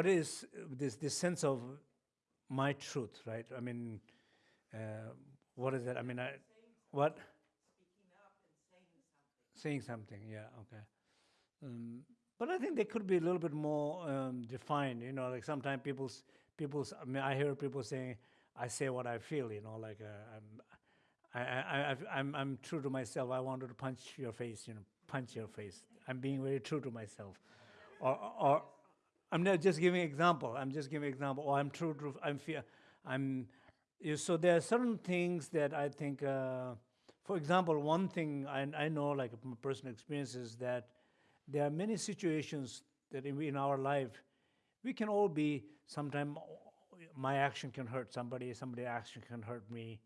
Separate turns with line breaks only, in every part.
what is this this sense of my truth, right? I mean, uh, what is that? I mean, I what? Saying something, yeah, okay. Um, but I think they could be a little bit more um, defined. You know, like sometimes people's people's. I mean, I hear people saying, "I say what I feel." You know, like uh, I'm, I, I, I, I'm, I'm true to myself. I wanted to punch your face. You know, punch your face. I'm being very true to myself, or, or I'm not just giving example. I'm just giving example. Or I'm true to. I'm fear. I'm. So there are certain things that I think. Uh, for example, one thing I, I know, like from personal experience, is that there are many situations that in, in our life, we can all be, Sometimes my action can hurt somebody, somebody action can hurt me.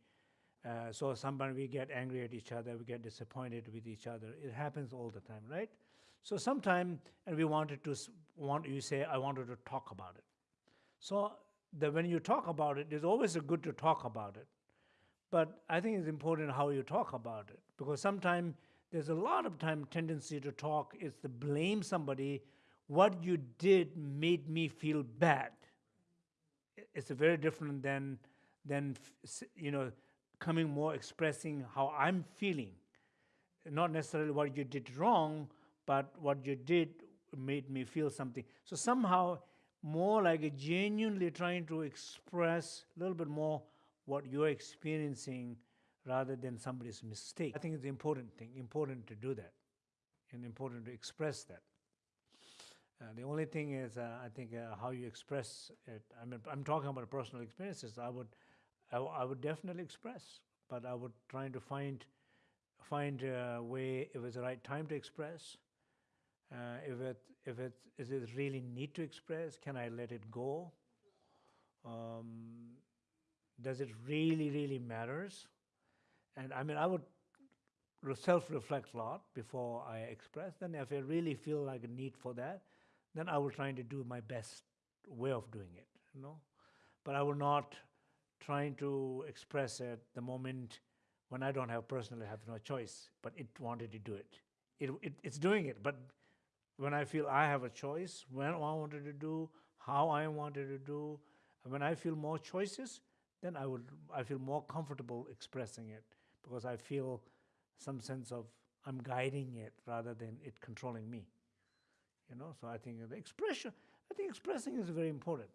Uh, so sometimes we get angry at each other, we get disappointed with each other. It happens all the time, right? So sometimes, and we wanted to, want you say, I wanted to talk about it. So that when you talk about it, it's always a good to talk about it. But I think it's important how you talk about it because sometimes there's a lot of time tendency to talk is to blame somebody. What you did made me feel bad. It's very different than than you know coming more expressing how I'm feeling. Not necessarily what you did wrong, but what you did made me feel something. So somehow more like genuinely trying to express a little bit more what you're experiencing rather than somebody's mistake. I think it's an important thing, important to do that, and important to express that. Uh, the only thing is, uh, I think, uh, how you express it. I mean, I'm talking about personal experiences. I would, I, would definitely express, but I would try to find, find a way if it's the right time to express. Uh, if it, if it is it really need to express, can I let it go? Um, does it really, really matters? And I mean, I would self-reflect a lot before I express. Then if I really feel like a need for that, then I will try to do my best way of doing it, you know. But I will not trying to express it the moment when I don't have personally have no choice, but it wanted to do it. It, it. It's doing it, but when I feel I have a choice, when I wanted to do, how I wanted to do, when I feel more choices, then I would I feel more comfortable expressing it because I feel some sense of I'm guiding it rather than it controlling me. You know, so I think the expression, I think expressing is very important.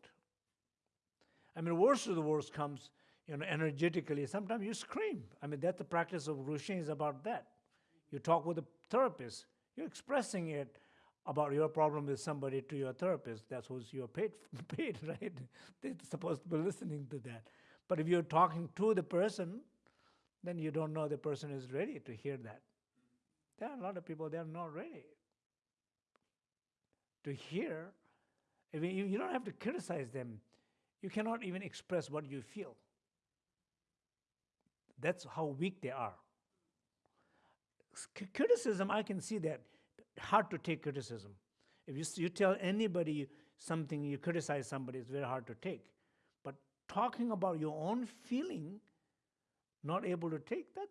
I mean, worst of the worst comes, you know, energetically. Sometimes you scream. I mean, that's the practice of Rushin is about that. You talk with a therapist. You're expressing it about your problem with somebody to your therapist. That's what you're paid, paid, right? They're supposed to be listening to that. But if you're talking to the person, then you don't know the person is ready to hear that. There are a lot of people, they're not ready to hear. I mean, you, you don't have to criticize them. You cannot even express what you feel. That's how weak they are. C criticism, I can see that. Hard to take criticism. If you, you tell anybody something, you criticize somebody, it's very hard to take. But talking about your own feeling not able to take, that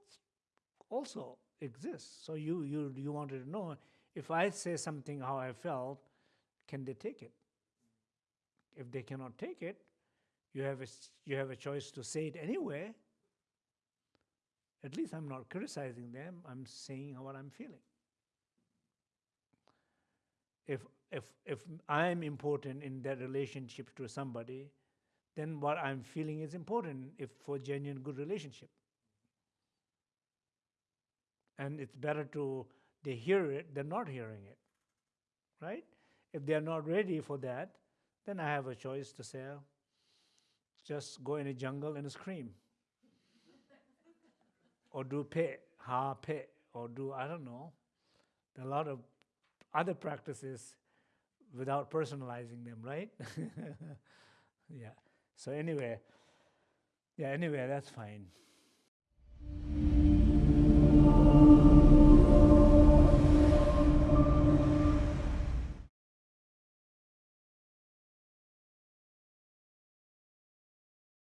also exists. So you, you, you wanted to know, if I say something how I felt, can they take it? If they cannot take it, you have a, you have a choice to say it anyway. At least I'm not criticizing them, I'm saying what I'm feeling. If, if, if I'm important in that relationship to somebody, then what I'm feeling is important if for genuine good relationship. And it's better to they hear it than not hearing it. Right? If they're not ready for that, then I have a choice to say, just go in a jungle and scream. or do pe, ha pe, or do, I don't know. There are a lot of other practices without personalizing them, right? yeah. So anyway, yeah, anyway, that's fine.